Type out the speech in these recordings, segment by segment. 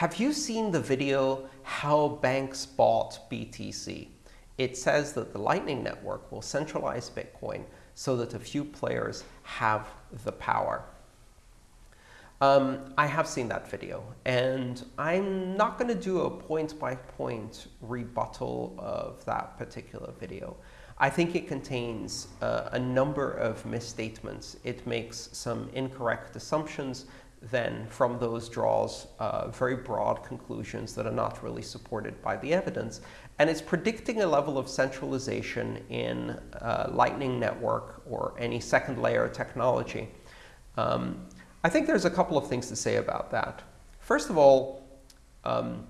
Have you seen the video, How Banks Bought BTC? It says that the Lightning Network will centralize Bitcoin so that a few players have the power. Um, I have seen that video, and I'm not going to do a point-by-point -point rebuttal of that particular video. I think it contains uh, a number of misstatements. It makes some incorrect assumptions, then from those draws uh, very broad conclusions that are not really supported by the evidence. And it's predicting a level of centralization in uh, Lightning Network or any second layer technology. Um, I think there's a couple of things to say about that. First of all, um,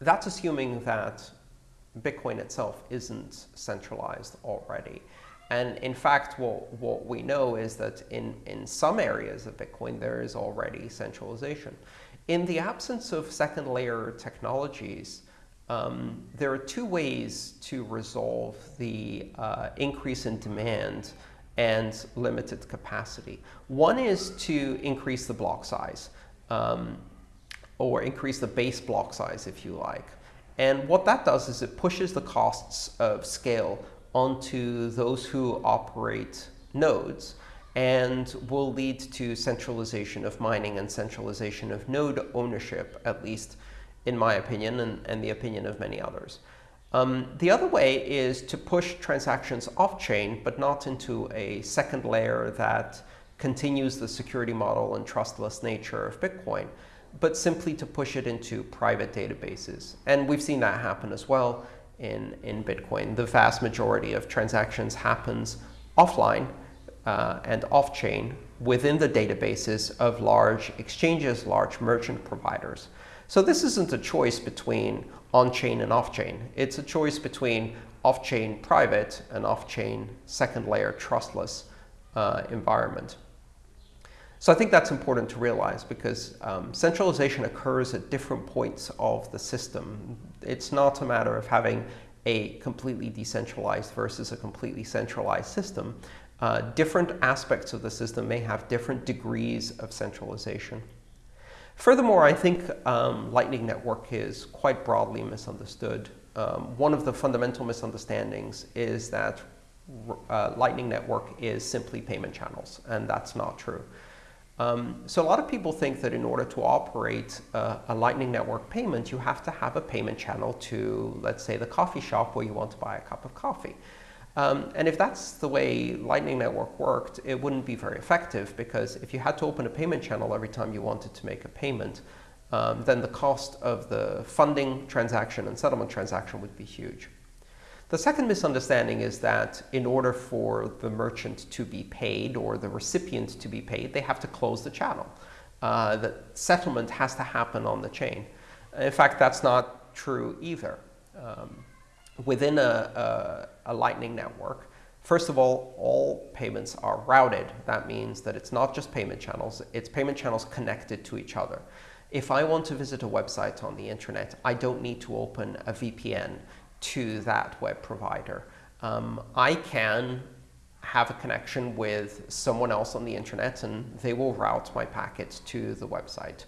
that's assuming that Bitcoin itself isn't centralized already. And in fact, what, what we know is that in, in some areas of Bitcoin, there is already centralization. In the absence of second layer technologies, um, there are two ways to resolve the uh, increase in demand and limited capacity. One is to increase the block size, um, or increase the base block size, if you like. And what that does is it pushes the costs of scale onto those who operate nodes and will lead to centralization of mining and centralization of node ownership, at least in my opinion and, and the opinion of many others. Um, the other way is to push transactions off-chain, but not into a second layer that continues the security model and trustless nature of Bitcoin, but simply to push it into private databases. And we've seen that happen as well in, in Bitcoin. The vast majority of transactions happens offline uh, and off-chain within the databases of large exchanges, large merchant providers. So this isn't a choice between on-chain and off-chain. It's a choice between off-chain private and off-chain second layer trustless uh, environment. So I think that's important to realize because um, centralization occurs at different points of the system. It's not a matter of having a completely decentralized versus a completely centralized system. Uh, different aspects of the system may have different degrees of centralization. Furthermore, I think um, Lightning Network is quite broadly misunderstood. Um, one of the fundamental misunderstandings is that uh, Lightning Network is simply payment channels, and that's not true. Um, so a lot of people think that in order to operate uh, a Lightning Network payment, you have to have a payment channel to, let's say, the coffee shop where you want to buy a cup of coffee. Um, and if that's the way Lightning Network worked, it wouldn't be very effective because if you had to open a payment channel every time you wanted to make a payment, um, then the cost of the funding transaction and settlement transaction would be huge. The second misunderstanding is that in order for the merchant to be paid or the recipient to be paid, they have to close the channel. Uh, the settlement has to happen on the chain. In fact, that's not true either. Um, within a, a, a Lightning network, First of all, all payments are routed. That means that it's not just payment channels, it's payment channels connected to each other. If I want to visit a website on the internet, I don't need to open a VPN to that web provider. Um, I can have a connection with someone else on the internet, and they will route my packets to the website.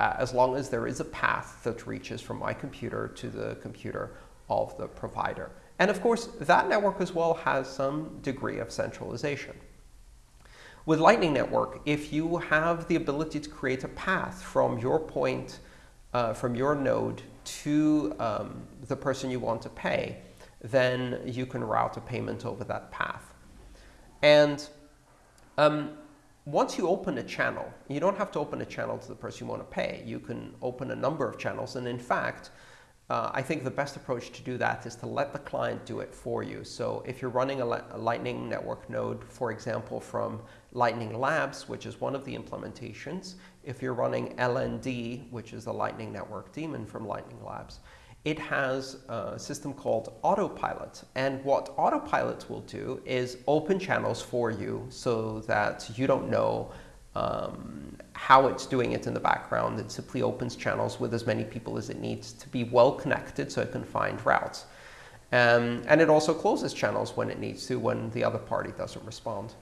Uh, as long as there is a path that reaches from my computer to the computer of the provider. And of course, that network as well has some degree of centralization. With Lightning Network, if you have the ability to create a path from your point, uh, from your node to um, the person you want to pay, then you can route a payment over that path. And um, once you open a channel, you don't have to open a channel to the person you want to pay. You can open a number of channels. And in fact, uh, I think the best approach to do that is to let the client do it for you. So if you're running a, a, Lightning Network node, for example, from Lightning Labs, which is one of the implementations, if you're running LND, which is the Lightning Network daemon from Lightning Labs, it has a system called Autopilot. And what Autopilot will do is open channels for you so that you don't know um, how it's doing it in the background. It simply opens channels with as many people as it needs to be well connected so it can find routes. Um, and it also closes channels when it needs to, when the other party doesn't respond.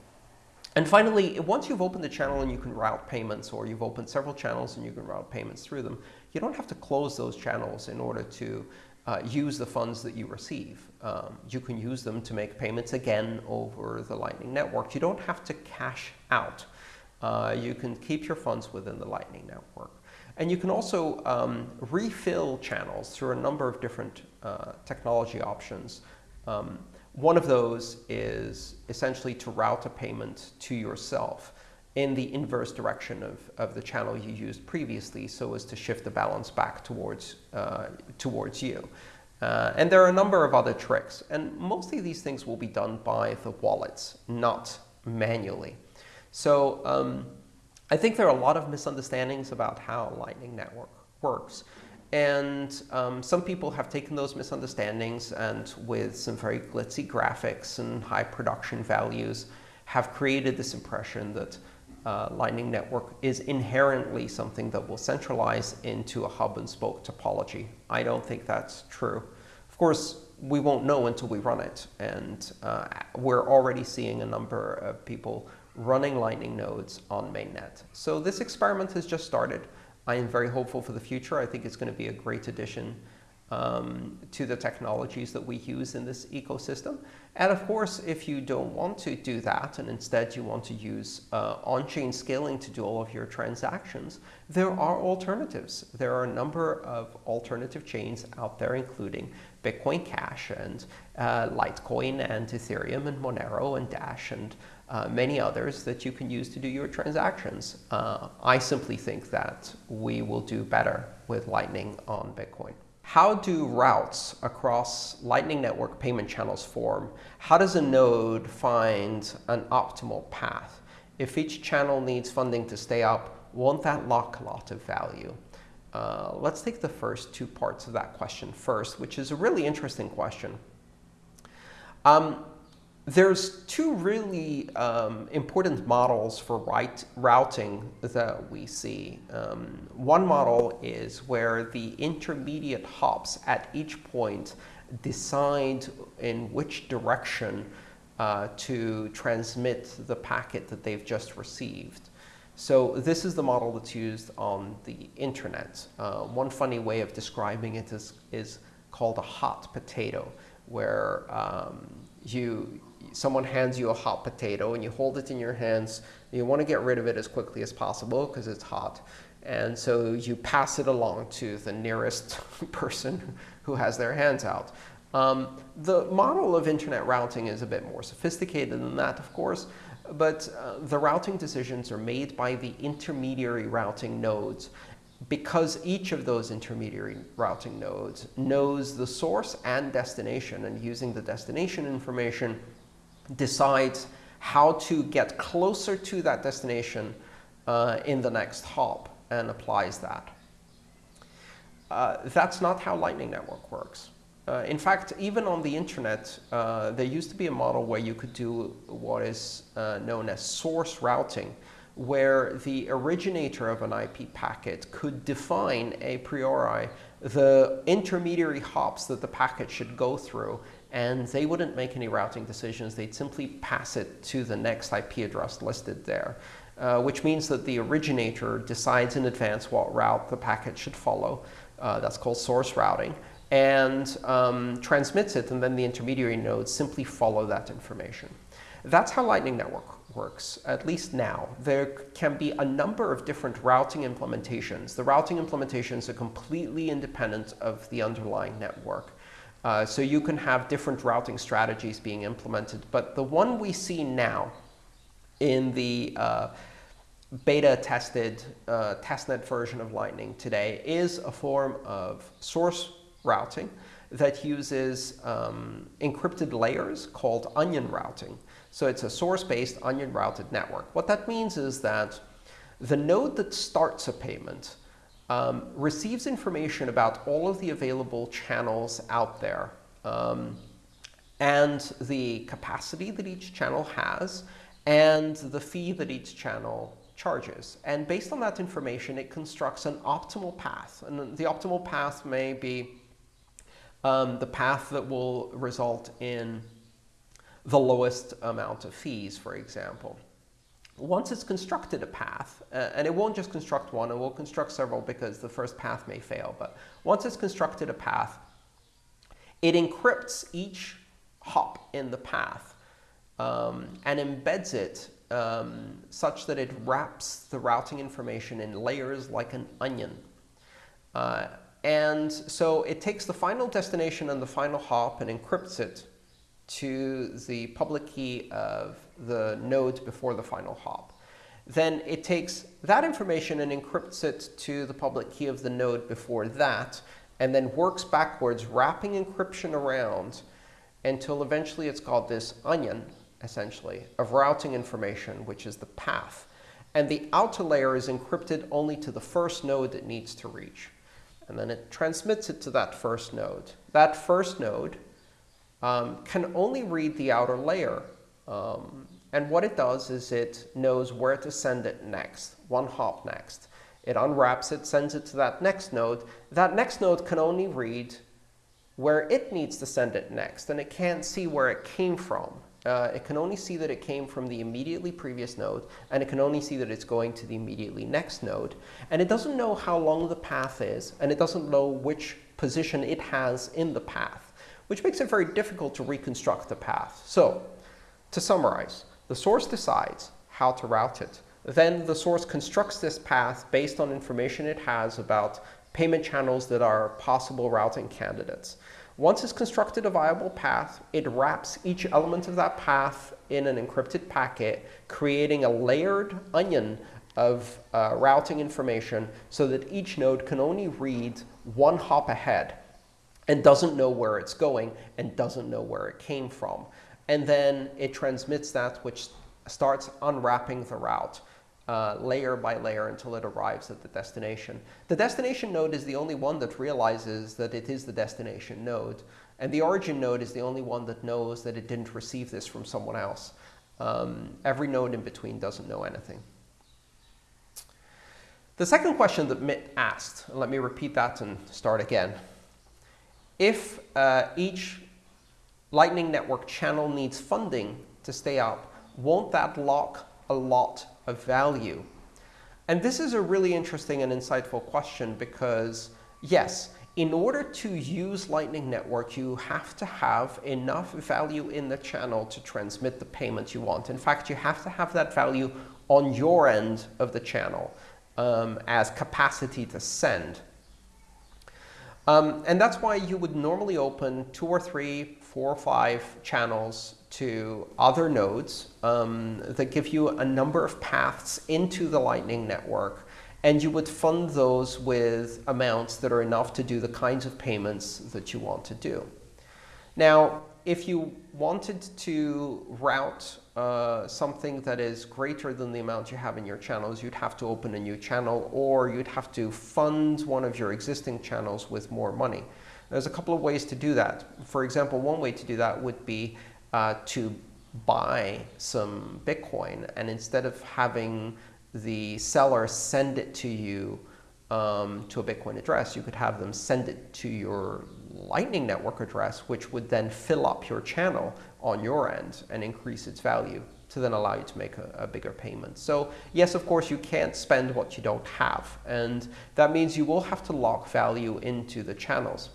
And finally, once you've opened the channel and you can route payments, or you've opened several channels and you can route payments through them, You don't have to close those channels in order to uh, use the funds that you receive. Um, you can use them to make payments again over the Lightning Network. You don't have to cash out. Uh, you can keep your funds within the Lightning Network. And you can also um, refill channels through a number of different uh, technology options. Um, one of those is essentially to route a payment to yourself in the inverse direction of, of the channel you used previously so as to shift the balance back towards, uh, towards you. Uh, and there are a number of other tricks. And mostly these things will be done by the wallets, not manually. So um, I think there are a lot of misunderstandings about how Lightning Network works. And um, some people have taken those misunderstandings and with some very glitzy graphics and high production values have created this impression that uh, Lightning Network is inherently something that will centralize into a hub and spoke topology. I don't think that's true. Of course, we won't know until we run it. And uh, we're already seeing a number of people running Lightning nodes on mainnet. So this experiment has just started. I am very hopeful for the future. I think it's going to be a great addition um, to the technologies that we use in this ecosystem. And of course, if you don't want to do that, and instead you want to use uh, on-chain scaling to do all of your transactions, there are alternatives. There are a number of alternative chains out there, including Bitcoin Cash and uh, Litecoin and Ethereum and Monero and Dash and uh, many others that you can use to do your transactions. Uh, I simply think that we will do better with Lightning on Bitcoin. How do routes across Lightning Network payment channels form? How does a node find an optimal path? If each channel needs funding to stay up, won't that lock a lot of value? Uh, let's take the first two parts of that question first, which is a really interesting question. Um, there's two really um, important models for right routing that we see. Um, one model is where the intermediate hops at each point decide in which direction uh, to transmit the packet that they've just received. So this is the model that's used on the internet. Uh, one funny way of describing it is, is called a hot potato, where um, you someone hands you a hot potato and you hold it in your hands. You want to get rid of it as quickly as possible because it's hot. And so you pass it along to the nearest person who has their hands out. Um, the model of internet routing is a bit more sophisticated than that, of course, but uh, the routing decisions are made by the intermediary routing nodes because each of those intermediary routing nodes knows the source and destination, and using the destination information, decides how to get closer to that destination uh, in the next hop and applies that. Uh, that's not how Lightning Network works. Uh, in fact, even on the internet, uh, there used to be a model where you could do what is uh, known as source routing, where the originator of an IP packet could define a priori the intermediary hops that the packet should go through and they wouldn't make any routing decisions. They'd simply pass it to the next IP address listed there, uh, which means that the originator decides in advance what route the packet should follow. Uh, that's called source routing and um, transmits it, and then the intermediary nodes simply follow that information. That's how Lightning Network works, at least now. There can be a number of different routing implementations. The routing implementations are completely independent of the underlying network. Uh, so you can have different routing strategies being implemented. But the one we see now in the uh, beta-tested uh, testnet version of Lightning today is a form of source routing that uses um, encrypted layers called onion routing. So it's a source-based onion-routed network. What that means is that the node that starts a payment um, receives information about all of the available channels out there um, and the capacity that each channel has and the fee that each channel charges. And based on that information, it constructs an optimal path. And the optimal path may be um, the path that will result in the lowest amount of fees, for example. once it's constructed a path, uh, and it won't just construct one, it will construct several because the first path may fail, but once it's constructed a path, it encrypts each hop in the path um, and embeds it um, such that it wraps the routing information in layers like an onion. Uh, and so it takes the final destination and the final hop and encrypts it to the public key of the node before the final hop. Then it takes that information and encrypts it to the public key of the node before that, and then works backwards, wrapping encryption around until eventually it's called this onion, essentially, of routing information, which is the path. And the outer layer is encrypted only to the first node it needs to reach. And then it transmits it to that first node. That first node um, can only read the outer layer. Um, and what it does is it knows where to send it next, one hop next. It unwraps it, sends it to that next node. That next node can only read where it needs to send it next, and it can't see where it came from. Uh, it can only see that it came from the immediately previous node, and it can only see that it's going to the immediately next node. And it doesn't know how long the path is, and it doesn't know which position it has in the path, which makes it very difficult to reconstruct the path. So, to summarize, the source decides how to route it. Then the source constructs this path based on information it has about payment channels that are possible routing candidates. Once it's constructed a viable path, it wraps each element of that path in an encrypted packet, creating a layered onion of uh, routing information so that each node can only read one hop ahead and doesn't know where it's going and doesn't know where it came from. And then it transmits that, which starts unwrapping the route uh, layer by layer until it arrives at the destination. The destination node is the only one that realizes that it is the destination node. And the origin node is the only one that knows that it didn't receive this from someone else. Um, every node in between doesn't know anything. The second question that Mitt asked, let me repeat that and start again. If uh, each Lightning Network channel needs funding to stay up, won't that lock a lot of value? And this is a really interesting and insightful question because, yes, in order to use Lightning Network, you have to have enough value in the channel to transmit the payment you want. In fact, you have to have that value on your end of the channel um, as capacity to send. Um, and that's why you would normally open two or three, four or five channels to other nodes um, that give you a number of paths into the Lightning Network. And you would fund those with amounts that are enough to do the kinds of payments that you want to do. Now, if you wanted to route uh, something that is greater than the amount you have in your channels, you'd have to open a new channel, or you'd have to fund one of your existing channels with more money. There's a couple of ways to do that. For example, one way to do that would be uh, to buy some Bitcoin, and instead of having the seller send it to you um, to a Bitcoin address, you could have them send it to your Lightning Network address, which would then fill up your channel on your end and increase its value to then allow you to make a, a, bigger payment. So yes, of course, you can't spend what you don't have. And that means you will have to lock value into the channels.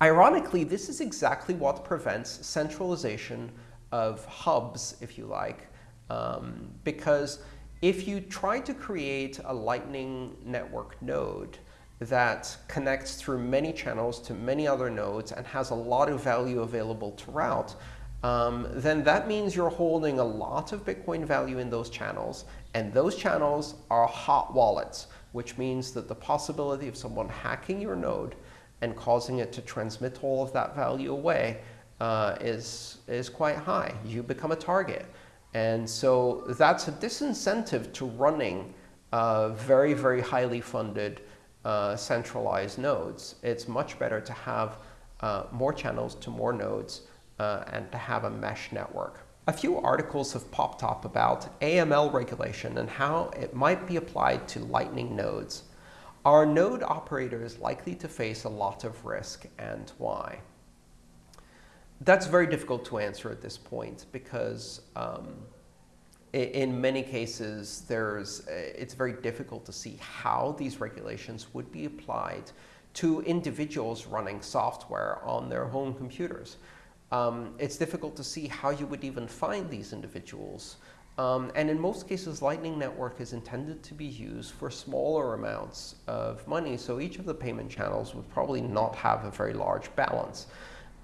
Ironically, this is exactly what prevents centralization of hubs, if you like, um, because if you try to create a Lightning Network node that connects through many channels to many other nodes and has a lot of value available to route, um, then that means you're holding a lot of Bitcoin value in those channels. And those channels are hot wallets, which means that the possibility of someone hacking your node and causing it to transmit all of that value away uh, is, is quite high. You become a target. And so that's a disincentive to running uh, very, very highly funded uh, centralized nodes. It's much better to have uh, more channels to more nodes uh, and to have a mesh network. A few articles have popped up about AML regulation and how it might be applied to Lightning nodes. Are node operators likely to face a lot of risk and why? That's very difficult to answer at this point because um, in many cases, there's, it's very difficult to see how these regulations would be applied to individuals running software on their home computers. Um, it's difficult to see how you would even find these individuals. Um, and in most cases, Lightning Network is intended to be used for smaller amounts of money. So each of the payment channels would probably not have a very large balance.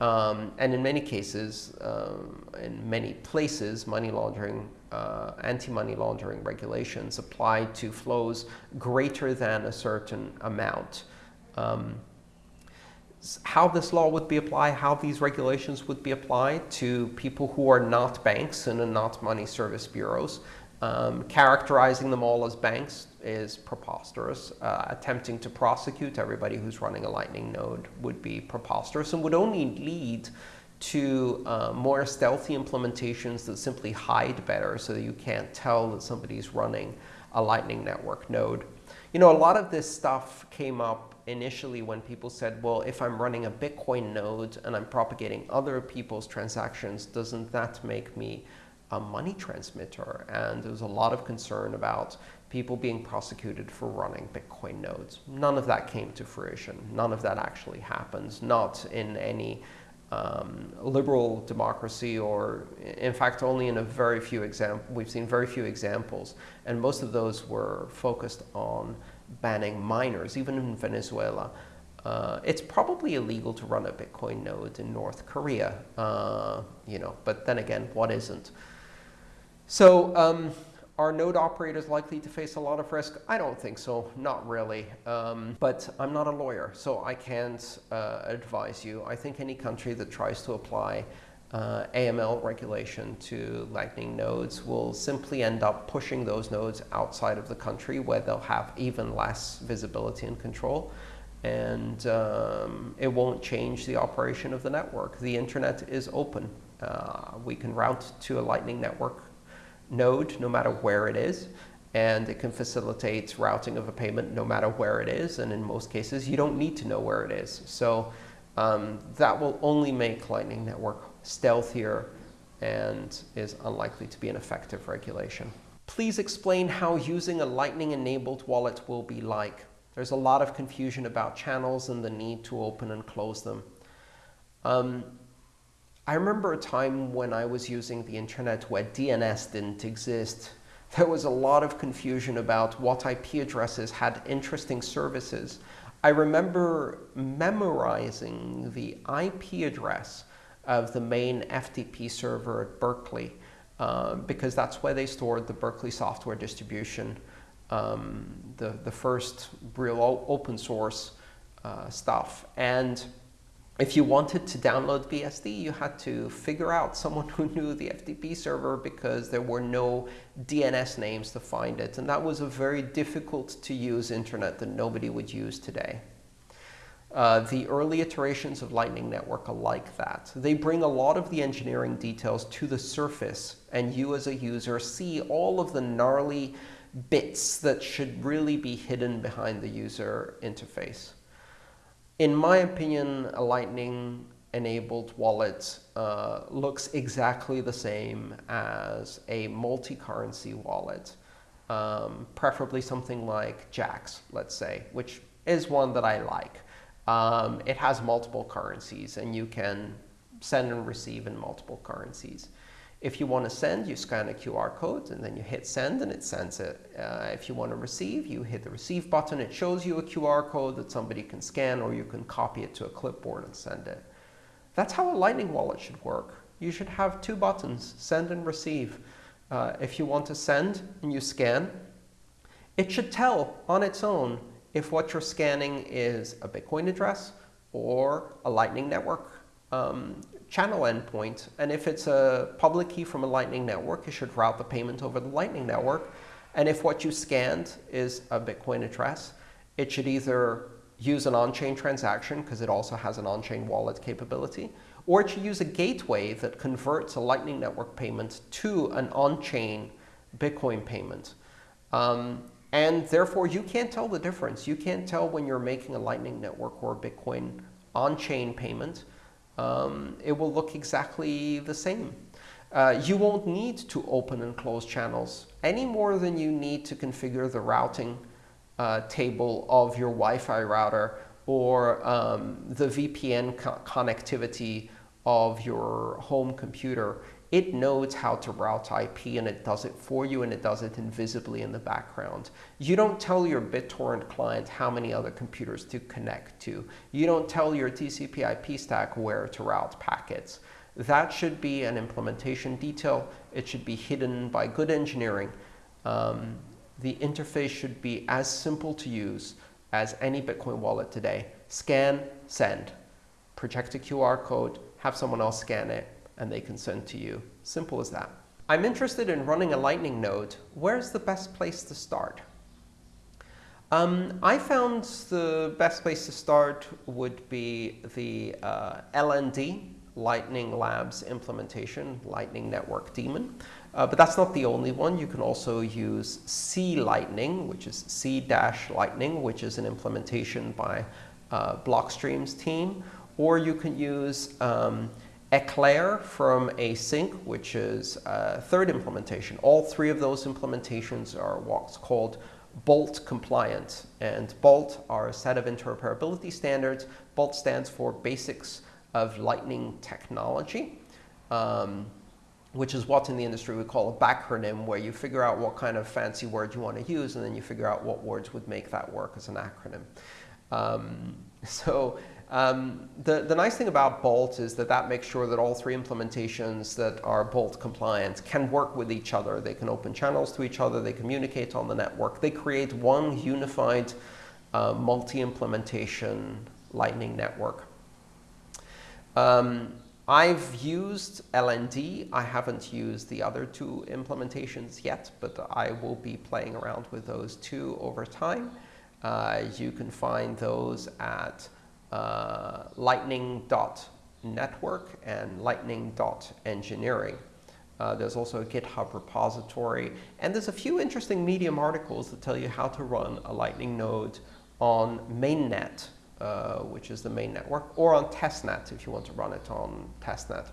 Um, and in many cases, um, in many places, money laundering, uh, anti-money laundering regulations apply to flows greater than a certain amount. Um, how this law would be applied, how these regulations would be applied to people who are not banks and are not money service bureaus. Um, characterizing them all as banks is preposterous. Uh, attempting to prosecute everybody who's running a Lightning node would be preposterous and would only lead to uh, more stealthy implementations that simply hide better so that you can't tell that somebody's running a Lightning Network node. You know, a lot of this stuff came up initially when people said, well, if I'm running a Bitcoin node and I'm propagating other people's transactions, doesn't that make me a money transmitter? And there was a lot of concern about people being prosecuted for running Bitcoin nodes. None of that came to fruition. None of that actually happens, not in any um, liberal democracy or, in fact, only in a very few examples. We've seen very few examples, and most of those were focused on banning miners, even in Venezuela. Uh, it's probably illegal to run a Bitcoin node in North Korea, uh, you know, but then again, what isn't? So um, are node operators likely to face a lot of risk? I don't think so, not really. Um, but I'm not a lawyer, so I can't uh, advise you. I think any country that tries to apply uh, AML regulation to Lightning nodes will simply end up pushing those nodes outside of the country where they'll have even less visibility and control. And um, it won't change the operation of the network. The internet is open. Uh, we can route to a Lightning network node no matter where it is. And it can facilitate routing of a payment no matter where it is. And in most cases, you don't need to know where it is. So um, that will only make Lightning Network stealthier and is unlikely to be an effective regulation. Please explain how using a Lightning-enabled wallet will be like. There's a lot of confusion about channels and the need to open and close them. Um, I remember a time when I was using the internet where DNS didn't exist. There was a lot of confusion about what IP addresses had interesting services. I remember memorizing the IP address of the main FTP server at Berkeley, uh, because that's where they stored the Berkeley software distribution, um, the, the first real open source uh, stuff. And if you wanted to download BSD, you had to figure out someone who knew the FTP server because there were no DNS names to find it. And that was a very difficult to use internet that nobody would use today. Uh, the early iterations of Lightning Network are like that. They bring a lot of the engineering details to the surface, and you as a user see all of the gnarly bits that should really be hidden behind the user interface. In my opinion, a Lightning enabled wallet uh, looks exactly the same as a multi-currency wallet, um, preferably something like Jaxx, let's say, which is one that I like. Um, it has multiple currencies, and you can send and receive in multiple currencies. If you want to send, you scan a QR code, and then you hit send, and it sends it. Uh, if you want to receive, you hit the receive button. It shows you a QR code that somebody can scan, or you can copy it to a clipboard and send it. That's how a Lightning wallet should work. You should have two buttons, send and receive. Uh, if you want to send and you scan, it should tell on its own if what you're scanning is a Bitcoin address or a Lightning Network um, channel endpoint. And if it's a public key from a Lightning Network, you should route the payment over the Lightning Network. And if what you scanned is a Bitcoin address, it should either use an on-chain transaction, because it also has an on-chain wallet capability, or it should use a gateway that converts a Lightning Network payment to an on-chain Bitcoin payment. Um, and therefore, you can't tell the difference. You can't tell when you're making a Lightning Network or a Bitcoin on-chain payment. Um, it will look exactly the same. Uh, you won't need to open and close channels any more than you need to configure the routing uh, table of your Wi-Fi router or um, the VPN co connectivity of your home computer. It knows how to route IP and it does it for you and it does it invisibly in the background. You don't tell your BitTorrent client how many other computers to connect to. You don't tell your TCP IP stack where to route packets. That should be an implementation detail. It should be hidden by good engineering. Um, the interface should be as simple to use as any Bitcoin wallet today. Scan, send. Project a QR code, have someone else scan it, and they can send to you. Simple as that. I'm interested in running a Lightning node. Where's the best place to start? Um, I found the best place to start would be the uh, LND, Lightning Labs implementation, Lightning Network Daemon. Uh, but that's not the only one. You can also use C Lightning, which is C-Lightning, which is an implementation by uh, Blockstream's team. Or you can use um, Eclair from ACINQ, which is a third implementation. All three of those implementations are what's called BOLT compliant. And BOLT are a set of interoperability standards. BOLT stands for Basics of Lightning Technology. Um, which is what in the industry we call a backronym, where you figure out what kind of fancy word you want to use, and then you figure out what words would make that work as an acronym. Um, so um, the, the nice thing about Bolt is that that makes sure that all three implementations that are Bolt compliant can work with each other. They can open channels to each other. They communicate on the network. They create one unified uh, multi-implementation Lightning network. Um, I've used LND. I haven't used the other two implementations yet, but I will be playing around with those two over time. Uh, you can find those at uh, lightning.network and lightning.engineering. Uh, there's also a GitHub repository. And there's a few interesting Medium articles that tell you how to run a Lightning node on mainnet uh, which is the main network, or on testnet if you want to run it on testnet.